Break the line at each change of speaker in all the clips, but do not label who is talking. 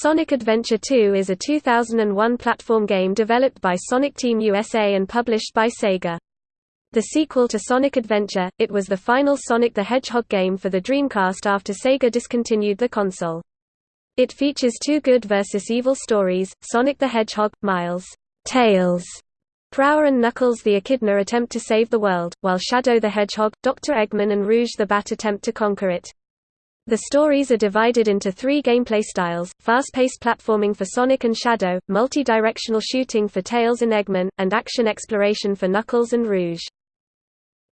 Sonic Adventure 2 is a 2001 platform game developed by Sonic Team USA and published by Sega. The sequel to Sonic Adventure, it was the final Sonic the Hedgehog game for the Dreamcast after Sega discontinued the console. It features two good versus evil stories, Sonic the Hedgehog, Miles Tails, Prower and Knuckles the Echidna attempt to save the world, while Shadow the Hedgehog, Dr. Eggman and Rouge the Bat attempt to conquer it. The stories are divided into three gameplay styles, fast-paced platforming for Sonic and Shadow, multi-directional shooting for Tails and Eggman, and action exploration for Knuckles and Rouge.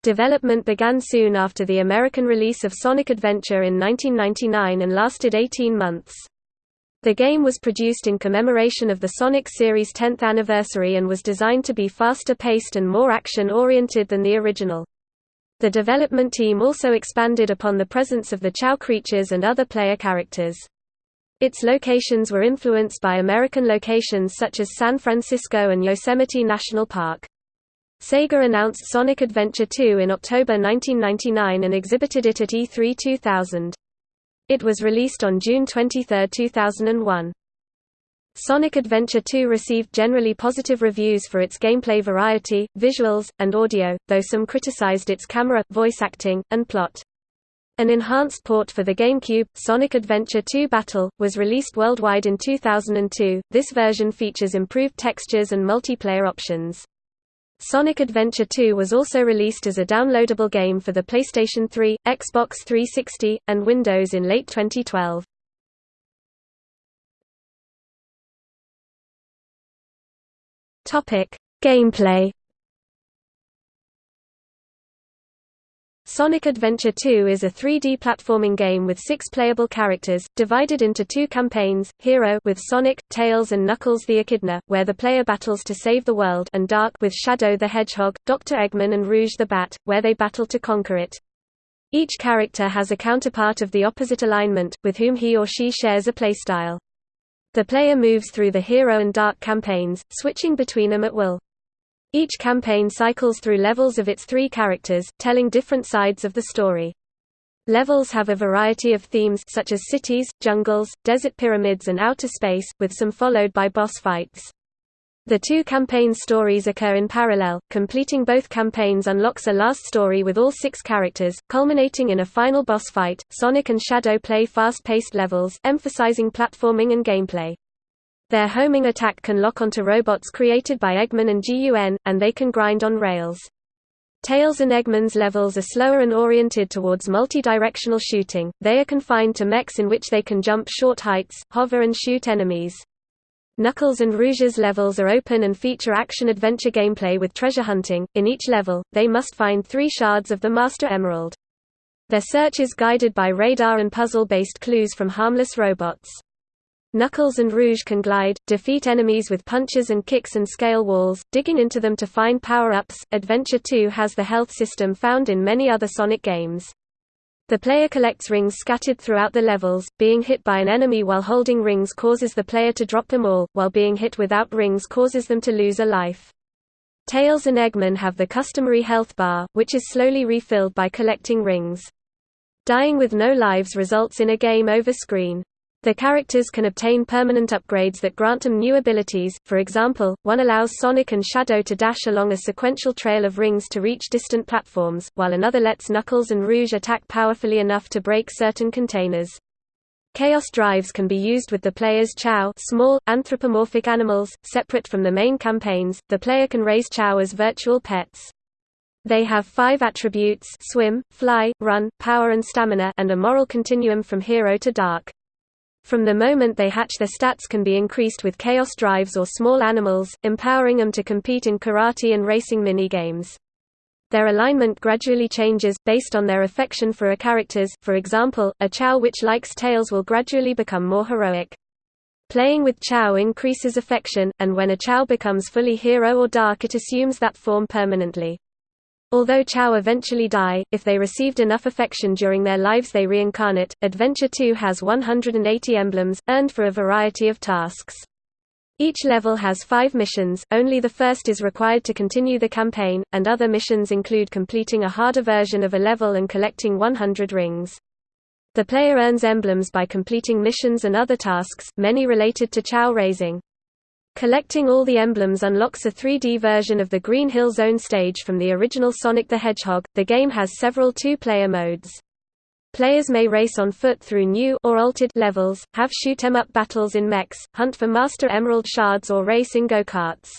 Development began soon after the American release of Sonic Adventure in 1999 and lasted 18 months. The game was produced in commemoration of the Sonic series' 10th anniversary and was designed to be faster paced and more action-oriented than the original. The development team also expanded upon the presence of the Chao creatures and other player characters. Its locations were influenced by American locations such as San Francisco and Yosemite National Park. Sega announced Sonic Adventure 2 in October 1999 and exhibited it at E3 2000. It was released on June 23, 2001. Sonic Adventure 2 received generally positive reviews for its gameplay variety, visuals, and audio, though some criticized its camera, voice acting, and plot. An enhanced port for the GameCube, Sonic Adventure 2 Battle, was released worldwide in 2002. This version features improved textures and multiplayer options. Sonic Adventure 2 was also released as a downloadable game for the PlayStation 3, Xbox 360, and Windows in late 2012. Topic: Gameplay. Sonic Adventure 2 is a 3D platforming game with six playable characters, divided into two campaigns, Hero with Sonic, Tails and Knuckles the Echidna, where the player battles to save the world and Dark with Shadow the Hedgehog, Dr. Eggman and Rouge the Bat, where they battle to conquer it. Each character has a counterpart of the opposite alignment, with whom he or she shares a playstyle. The player moves through the Hero and Dark campaigns, switching between them at will. Each campaign cycles through levels of its three characters, telling different sides of the story. Levels have a variety of themes such as cities, jungles, desert pyramids and outer space, with some followed by boss fights. The two campaign stories occur in parallel, completing both campaigns unlocks a last story with all six characters, culminating in a final boss fight. Sonic and Shadow play fast-paced levels, emphasizing platforming and gameplay. Their homing attack can lock onto robots created by Eggman and GUN, and they can grind on rails. Tails and Eggman's levels are slower and oriented towards multi-directional shooting, they are confined to mechs in which they can jump short heights, hover and shoot enemies. Knuckles and Rouge's levels are open and feature action-adventure gameplay with treasure hunting. In each level, they must find three shards of the Master Emerald. Their search is guided by radar and puzzle-based clues from harmless robots. Knuckles and Rouge can glide, defeat enemies with punches and kicks and scale walls, digging into them to find power-ups. Adventure 2 has the health system found in many other Sonic games. The player collects rings scattered throughout the levels, being hit by an enemy while holding rings causes the player to drop them all, while being hit without rings causes them to lose a life. Tails and Eggman have the customary health bar, which is slowly refilled by collecting rings. Dying with no lives results in a game over screen. The characters can obtain permanent upgrades that grant them new abilities, for example, one allows Sonic and Shadow to dash along a sequential trail of rings to reach distant platforms, while another lets Knuckles and Rouge attack powerfully enough to break certain containers. Chaos drives can be used with the player's Chao small, anthropomorphic animals, separate from the main campaigns, the player can raise Chao as virtual pets. They have five attributes swim, fly, run, power and stamina and a moral continuum from hero to dark. From the moment they hatch their stats can be increased with chaos drives or small animals, empowering them to compete in karate and racing mini-games. Their alignment gradually changes, based on their affection for a characters, for example, a Chao which likes Tails will gradually become more heroic. Playing with Chao increases affection, and when a Chao becomes fully hero or dark it assumes that form permanently. Although Chao eventually die, if they received enough affection during their lives they reincarnate. Adventure 2 has 180 emblems, earned for a variety of tasks. Each level has five missions, only the first is required to continue the campaign, and other missions include completing a harder version of a level and collecting 100 rings. The player earns emblems by completing missions and other tasks, many related to Chao raising. Collecting all the emblems unlocks a 3D version of the Green Hill Zone stage from the original Sonic the Hedgehog. The game has several two-player modes. Players may race on foot through new or altered levels, have shoot 'em up battles in mechs, hunt for Master Emerald shards or race in go-karts.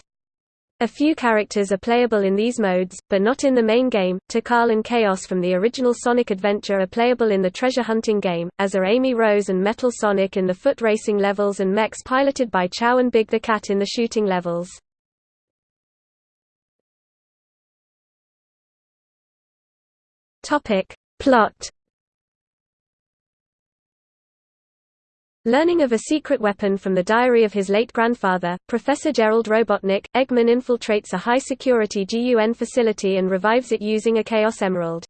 A few characters are playable in these modes, but not in the main game. Tikal and Chaos from the original Sonic Adventure are playable in the treasure hunting game, as are Amy Rose and Metal Sonic in the foot racing levels and mechs piloted by Chao and Big the Cat in the shooting levels. Topic: Plot Learning of a secret weapon from the diary of his late grandfather, Professor Gerald Robotnik, Eggman infiltrates a high-security GUN facility and revives it using a Chaos Emerald.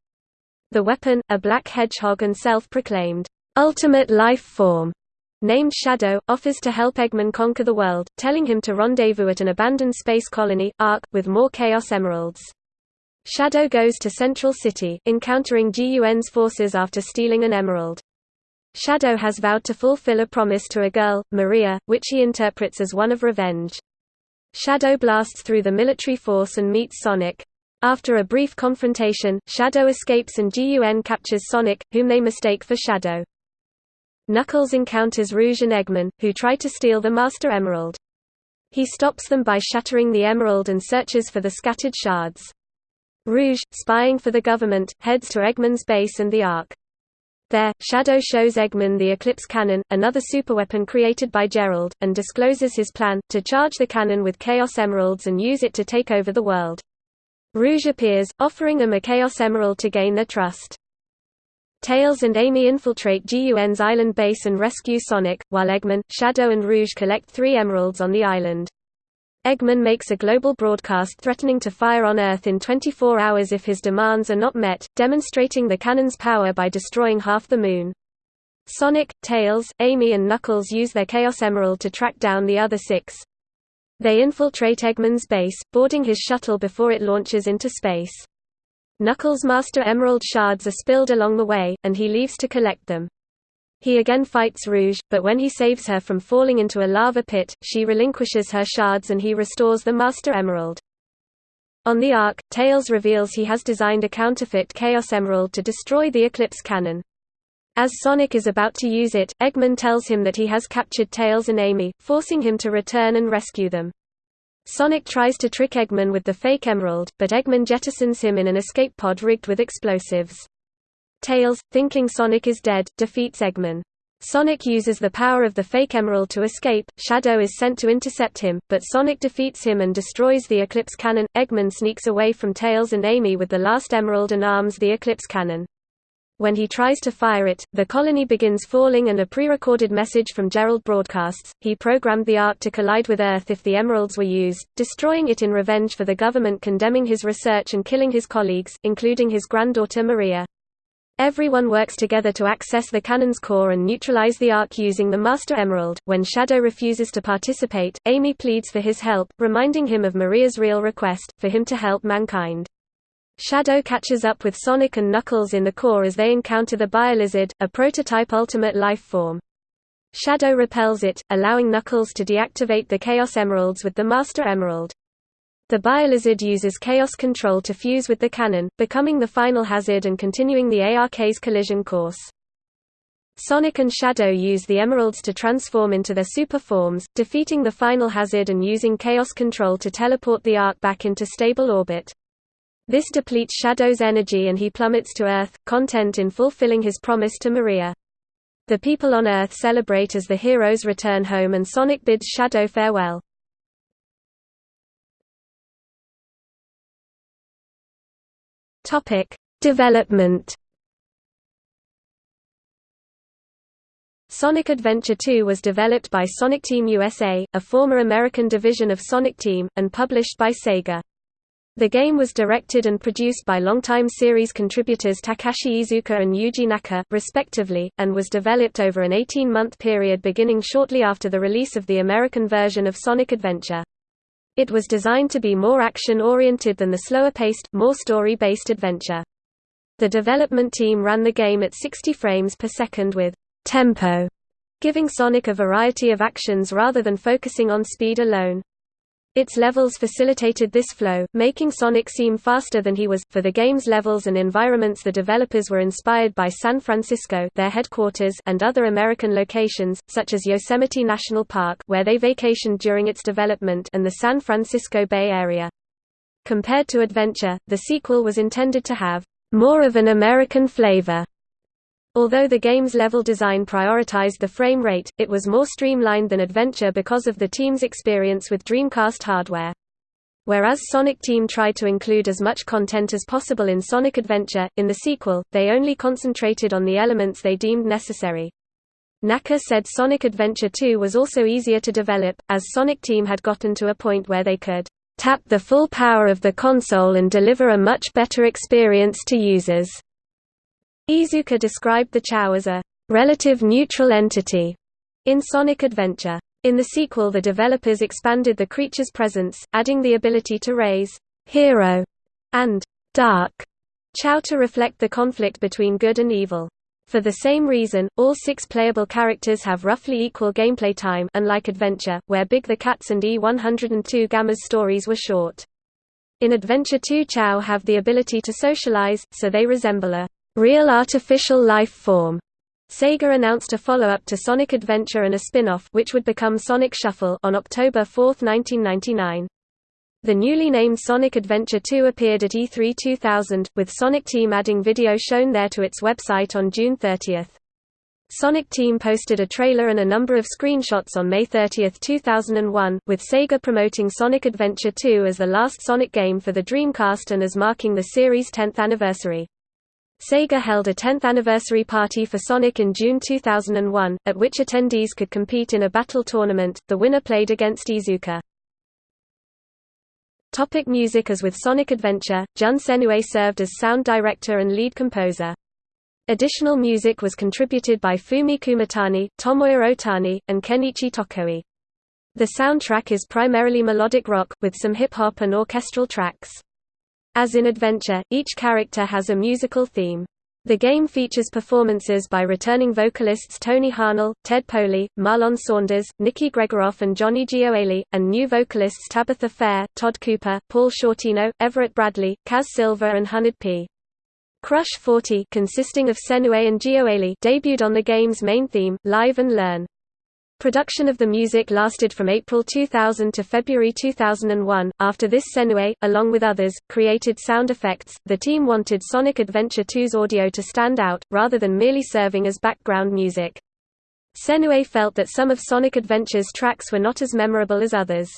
The weapon, a black hedgehog and self-proclaimed, ultimate life form, named Shadow, offers to help Eggman conquer the world, telling him to rendezvous at an abandoned space colony, Ark, with more Chaos Emeralds. Shadow goes to Central City, encountering GUN's forces after stealing an emerald. Shadow has vowed to fulfill a promise to a girl, Maria, which he interprets as one of revenge. Shadow blasts through the military force and meets Sonic. After a brief confrontation, Shadow escapes and GUN captures Sonic, whom they mistake for Shadow. Knuckles encounters Rouge and Eggman, who try to steal the Master Emerald. He stops them by shattering the emerald and searches for the scattered shards. Rouge, spying for the government, heads to Eggman's base and the Ark. There, Shadow shows Eggman the Eclipse Cannon, another superweapon created by Gerald, and discloses his plan, to charge the cannon with Chaos Emeralds and use it to take over the world. Rouge appears, offering him a Chaos Emerald to gain their trust. Tails and Amy infiltrate GUN's island base and rescue Sonic, while Eggman, Shadow and Rouge collect three emeralds on the island. Eggman makes a global broadcast threatening to fire on Earth in 24 hours if his demands are not met, demonstrating the cannon's power by destroying half the Moon. Sonic, Tails, Amy and Knuckles use their Chaos Emerald to track down the other six. They infiltrate Eggman's base, boarding his shuttle before it launches into space. Knuckles' Master Emerald shards are spilled along the way, and he leaves to collect them. He again fights Rouge, but when he saves her from falling into a lava pit, she relinquishes her shards and he restores the Master Emerald. On the Ark, Tails reveals he has designed a counterfeit Chaos Emerald to destroy the Eclipse cannon. As Sonic is about to use it, Eggman tells him that he has captured Tails and Amy, forcing him to return and rescue them. Sonic tries to trick Eggman with the fake emerald, but Eggman jettisons him in an escape pod rigged with explosives. Tails, thinking Sonic is dead, defeats Eggman. Sonic uses the power of the fake emerald to escape, Shadow is sent to intercept him, but Sonic defeats him and destroys the Eclipse cannon. Eggman sneaks away from Tails and Amy with the last emerald and arms the Eclipse cannon. When he tries to fire it, the colony begins falling and a pre-recorded message from Gerald broadcasts. He programmed the Ark to collide with Earth if the emeralds were used, destroying it in revenge for the government condemning his research and killing his colleagues, including his granddaughter Maria. Everyone works together to access the cannon's core and neutralize the Ark using the Master Emerald. When Shadow refuses to participate, Amy pleads for his help, reminding him of Maria's real request, for him to help mankind. Shadow catches up with Sonic and Knuckles in the core as they encounter the Biolizard, a prototype ultimate life form. Shadow repels it, allowing Knuckles to deactivate the Chaos Emeralds with the Master Emerald. The Biolizard uses Chaos Control to fuse with the cannon, becoming the final hazard and continuing the ARK's collision course. Sonic and Shadow use the emeralds to transform into their super forms, defeating the final hazard and using Chaos Control to teleport the Ark back into stable orbit. This depletes Shadow's energy and he plummets to Earth, content in fulfilling his promise to Maria. The people on Earth celebrate as the heroes return home and Sonic bids Shadow farewell. Topic: Development. Sonic Adventure 2 was developed by Sonic Team USA, a former American division of Sonic Team, and published by Sega. The game was directed and produced by longtime series contributors Takashi Iizuka and Yuji Naka, respectively, and was developed over an 18-month period beginning shortly after the release of the American version of Sonic Adventure. It was designed to be more action-oriented than the slower-paced, more story-based adventure. The development team ran the game at 60 frames per second with tempo, giving Sonic a variety of actions rather than focusing on speed alone. Its levels facilitated this flow, making Sonic seem faster than he was. For the game's levels and environments, the developers were inspired by San Francisco, their headquarters, and other American locations, such as Yosemite National Park, where they vacationed during its development, and the San Francisco Bay Area. Compared to Adventure, the sequel was intended to have more of an American flavor Although the game's level design prioritized the frame rate, it was more streamlined than Adventure because of the team's experience with Dreamcast hardware. Whereas Sonic Team tried to include as much content as possible in Sonic Adventure, in the sequel, they only concentrated on the elements they deemed necessary. Naka said Sonic Adventure 2 was also easier to develop, as Sonic Team had gotten to a point where they could tap the full power of the console and deliver a much better experience to users. Iizuka described the Chao as a relative neutral entity in Sonic Adventure. In the sequel the developers expanded the creature's presence, adding the ability to raise hero and dark Chao to reflect the conflict between good and evil. For the same reason, all six playable characters have roughly equal gameplay time unlike Adventure, where Big the Cats and E102 Gamma's stories were short. In Adventure 2 Chao have the ability to socialize, so they resemble a Real Artificial Life Form. Sega announced a follow-up to Sonic Adventure and a spin-off which would become Sonic Shuffle on October 4, 1999. The newly named Sonic Adventure 2 appeared at E3 2000, with Sonic Team adding video shown there to its website on June 30. Sonic Team posted a trailer and a number of screenshots on May 30, 2001, with Sega promoting Sonic Adventure 2 as the last Sonic game for the Dreamcast and as marking the series' 10th anniversary. Sega held a 10th anniversary party for Sonic in June 2001, at which attendees could compete in a battle tournament, the winner played against Iizuka. Topic music As with Sonic Adventure, Jun Senoue served as sound director and lead composer. Additional music was contributed by Fumie Kumatani, Tomoya Otani, and Kenichi Tokoi. The soundtrack is primarily melodic rock, with some hip-hop and orchestral tracks. As in Adventure, each character has a musical theme. The game features performances by returning vocalists Tony Harnell, Ted Poley, Marlon Saunders, Nikki Gregoroff and Johnny Gioeli, and new vocalists Tabitha Fair, Todd Cooper, Paul Shortino, Everett Bradley, Kaz Silver and Hunnid-P. Crush 40 consisting of Senoue and Gioeli debuted on the game's main theme, Live and Learn. Production of the music lasted from April 2000 to February 2001. After this, Senoue, along with others, created sound effects. The team wanted Sonic Adventure 2's audio to stand out, rather than merely serving as background music. Senoue felt that some of Sonic Adventure's tracks were not as memorable as others.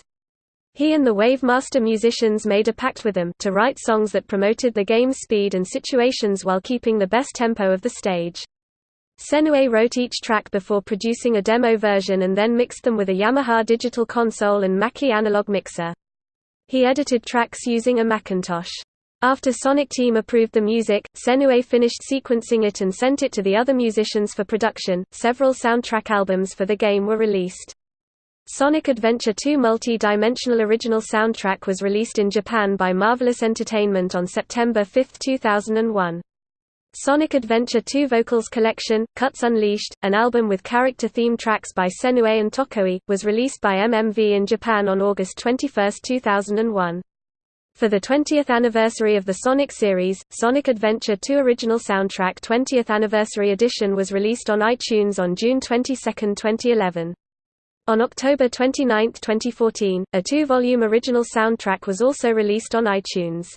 He and the Wavemaster musicians made a pact with them to write songs that promoted the game's speed and situations while keeping the best tempo of the stage. Senoue wrote each track before producing a demo version and then mixed them with a Yamaha digital console and Mackie analog mixer. He edited tracks using a Macintosh. After Sonic Team approved the music, Senoue finished sequencing it and sent it to the other musicians for production. Several soundtrack albums for the game were released. Sonic Adventure 2 multi-dimensional original soundtrack was released in Japan by Marvelous Entertainment on September 5, 2001. Sonic Adventure 2 Vocals Collection, Cuts Unleashed, an album with character theme tracks by Senoue and Tokoi, was released by MMV in Japan on August 21, 2001. For the 20th anniversary of the Sonic series, Sonic Adventure 2 Original Soundtrack 20th Anniversary Edition was released on iTunes on June 22, 2011. On October 29, 2014, a two-volume original soundtrack was also released on iTunes.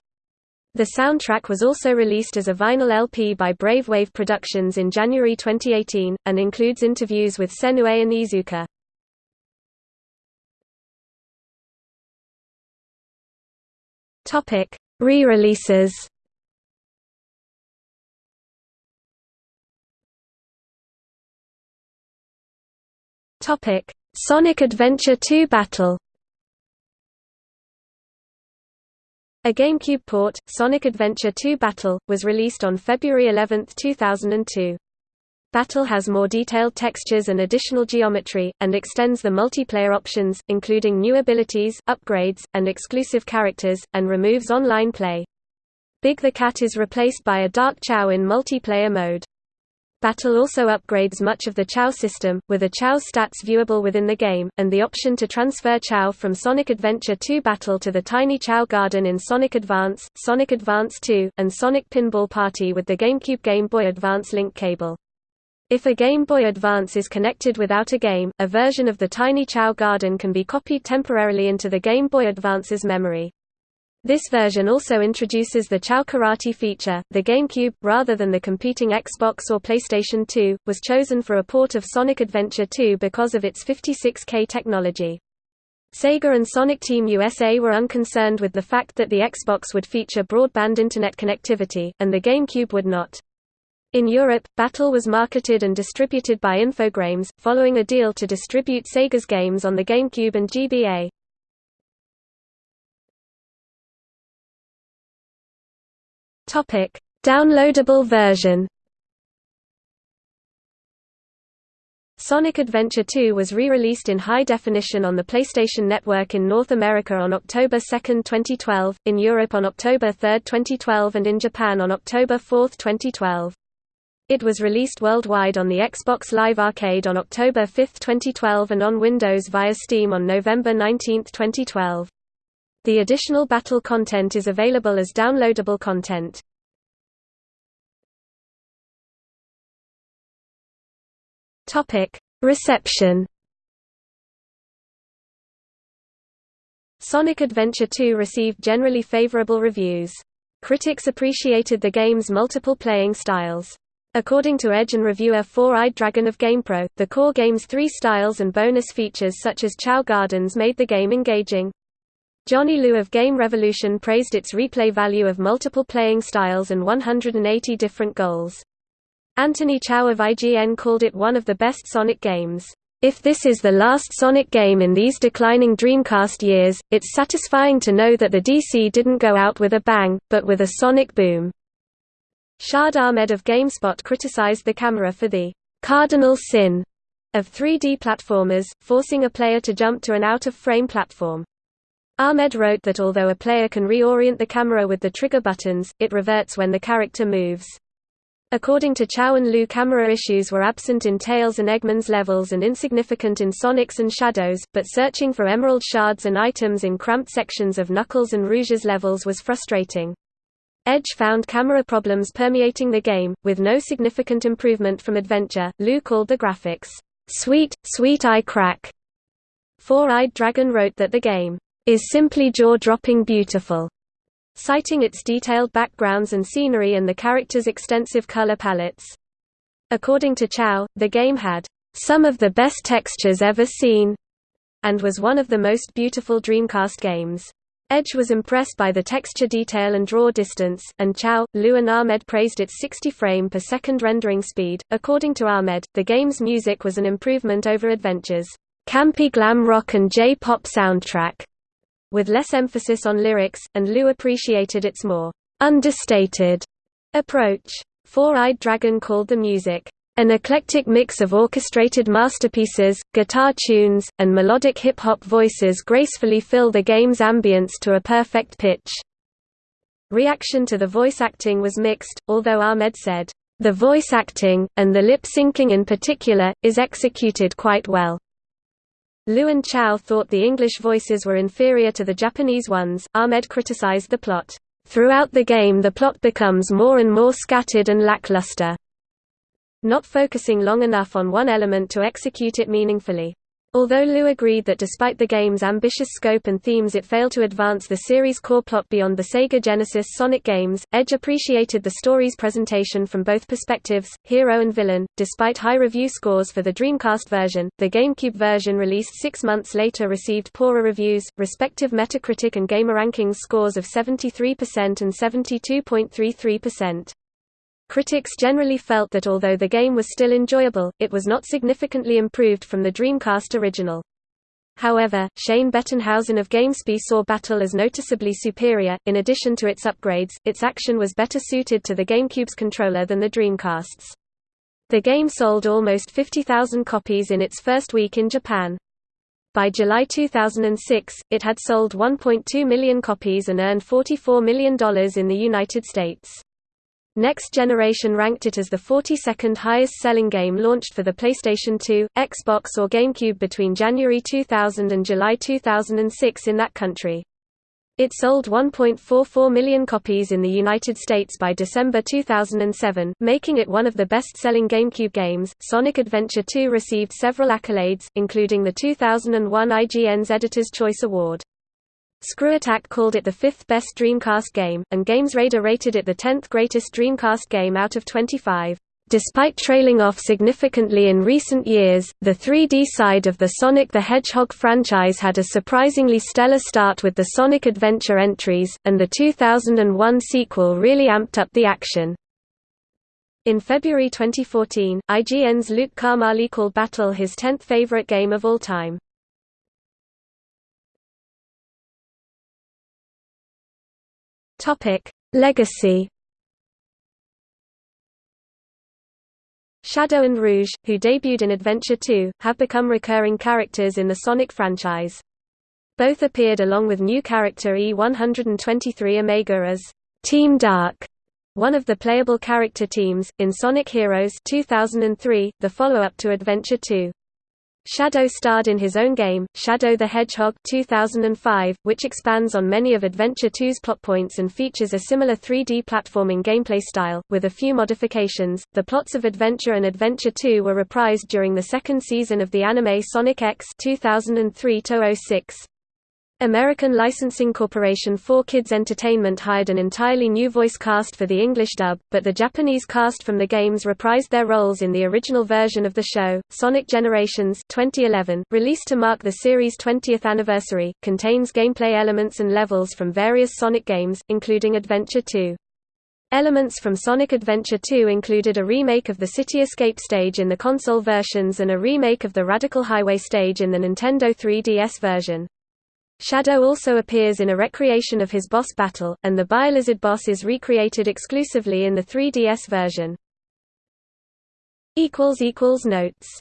The soundtrack was also released as a vinyl LP by Brave Wave Productions in January 2018, and includes interviews with Senoue and Iizuka. Re-releases Sonic Adventure 2 Battle A GameCube port, Sonic Adventure 2 Battle, was released on February 11, 2002. Battle has more detailed textures and additional geometry, and extends the multiplayer options, including new abilities, upgrades, and exclusive characters, and removes online play. Big the Cat is replaced by a Dark Chao in multiplayer mode. Battle also upgrades much of the Chao system, with a Chao's stats viewable within the game, and the option to transfer Chao from Sonic Adventure 2 Battle to the Tiny Chao Garden in Sonic Advance, Sonic Advance 2, and Sonic Pinball Party with the GameCube Game Boy Advance link cable. If a Game Boy Advance is connected without a game, a version of the Tiny Chao Garden can be copied temporarily into the Game Boy Advance's memory. This version also introduces the Chao Karate feature. The GameCube, rather than the competing Xbox or PlayStation 2, was chosen for a port of Sonic Adventure 2 because of its 56K technology. Sega and Sonic Team USA were unconcerned with the fact that the Xbox would feature broadband internet connectivity, and the GameCube would not. In Europe, Battle was marketed and distributed by Infogrames, following a deal to distribute Sega's games on the GameCube and GBA. Topic: Downloadable version. Sonic Adventure 2 was re-released in high definition on the PlayStation Network in North America on October 2, 2012, in Europe on October 3, 2012 and in Japan on October 4, 2012. It was released worldwide on the Xbox Live Arcade on October 5, 2012 and on Windows via Steam on November 19, 2012. The additional battle content is available as downloadable content. Reception. Sonic Adventure 2 received generally favorable reviews. Critics appreciated the game's multiple playing styles. According to Edge and reviewer Four-Eyed Dragon of GamePro, the core game's three styles and bonus features such as Chao Gardens made the game engaging. Johnny Liu of Game Revolution praised its replay value of multiple playing styles and 180 different goals. Anthony Chau of IGN called it one of the best Sonic games. If this is the last Sonic game in these declining Dreamcast years, it's satisfying to know that the DC didn't go out with a bang, but with a sonic boom. Shahed Ahmed of GameSpot criticized the camera for the cardinal sin of 3D platformers, forcing a player to jump to an out-of-frame platform. Ahmed wrote that although a player can reorient the camera with the trigger buttons, it reverts when the character moves. According to Chau and Liu camera issues were absent in Tails and Eggman's levels and insignificant in Sonic's and Shadow's, but searching for emerald shards and items in cramped sections of Knuckles and Rouge's levels was frustrating. Edge found camera problems permeating the game, with no significant improvement from Adventure. Liu called the graphics, sweet, sweet eye crack. Four-Eyed Dragon wrote that the game is simply jaw-dropping beautiful, citing its detailed backgrounds and scenery and the characters' extensive color palettes. According to Chau, the game had some of the best textures ever seen and was one of the most beautiful Dreamcast games. Edge was impressed by the texture detail and draw distance, and Chau, Liu and Ahmed praised its 60 frame per second rendering speed. According to Ahmed, the game's music was an improvement over Adventure's campy glam rock and J-pop soundtrack with less emphasis on lyrics, and Liu appreciated its more understated approach. Four-Eyed Dragon called the music an eclectic mix of orchestrated masterpieces, guitar tunes, and melodic hip-hop voices gracefully fill the game's ambience to a perfect pitch. Reaction to the voice acting was mixed, although Ahmed said, "...the voice acting, and the lip-syncing in particular, is executed quite well." Liu and Chau thought the English voices were inferior to the Japanese ones. Ahmed criticized the plot. Throughout the game, the plot becomes more and more scattered and lackluster, not focusing long enough on one element to execute it meaningfully. Although Liu agreed that despite the game's ambitious scope and themes it failed to advance the series' core plot beyond the Sega Genesis Sonic games, Edge appreciated the story's presentation from both perspectives, hero and villain. Despite high review scores for the Dreamcast version, the GameCube version released six months later received poorer reviews, respective Metacritic and GamerRankings scores of 73% and 72.33%. Critics generally felt that although the game was still enjoyable, it was not significantly improved from the Dreamcast original. However, Shane Bettenhausen of GameSpy saw Battle as noticeably superior. In addition to its upgrades, its action was better suited to the GameCube's controller than the Dreamcast's. The game sold almost 50,000 copies in its first week in Japan. By July 2006, it had sold 1.2 million copies and earned $44 million in the United States. Next Generation ranked it as the 42nd highest-selling game launched for the PlayStation 2, Xbox or GameCube between January 2000 and July 2006 in that country. It sold 1.44 million copies in the United States by December 2007, making it one of the best-selling GameCube games. Sonic Adventure 2 received several accolades, including the 2001 IGN's Editor's Choice Award. ScrewAttack called it the fifth best Dreamcast game, and GamesRadar rated it the 10th greatest Dreamcast game out of 25. Despite trailing off significantly in recent years, the 3D side of the Sonic the Hedgehog franchise had a surprisingly stellar start with the Sonic Adventure entries, and the 2001 sequel really amped up the action. In February 2014, IGN's Luke Karmali called Battle his 10th favorite game of all time. Legacy Shadow and Rouge, who debuted in Adventure 2, have become recurring characters in the Sonic franchise. Both appeared along with new character E-123 Omega as Team Dark, one of the playable character teams, in Sonic Heroes 2003, the follow-up to Adventure 2. Shadow starred in his own game, Shadow the Hedgehog 2005, which expands on many of Adventure 2's plot points and features a similar 3D platforming gameplay style, with a few modifications. The plots of Adventure and Adventure 2 were reprised during the second season of the anime Sonic X 2003-06. American licensing corporation 4Kids Entertainment hired an entirely new voice cast for the English dub, but the Japanese cast from the games reprised their roles in the original version of the show. Sonic Generations 2011, released to mark the series' 20th anniversary, contains gameplay elements and levels from various Sonic games, including Adventure 2. Elements from Sonic Adventure 2 included a remake of the City Escape stage in the console versions and a remake of the Radical Highway stage in the Nintendo 3DS version. Shadow also appears in a recreation of his boss battle, and the Biolizard boss is recreated exclusively in the 3DS version. Notes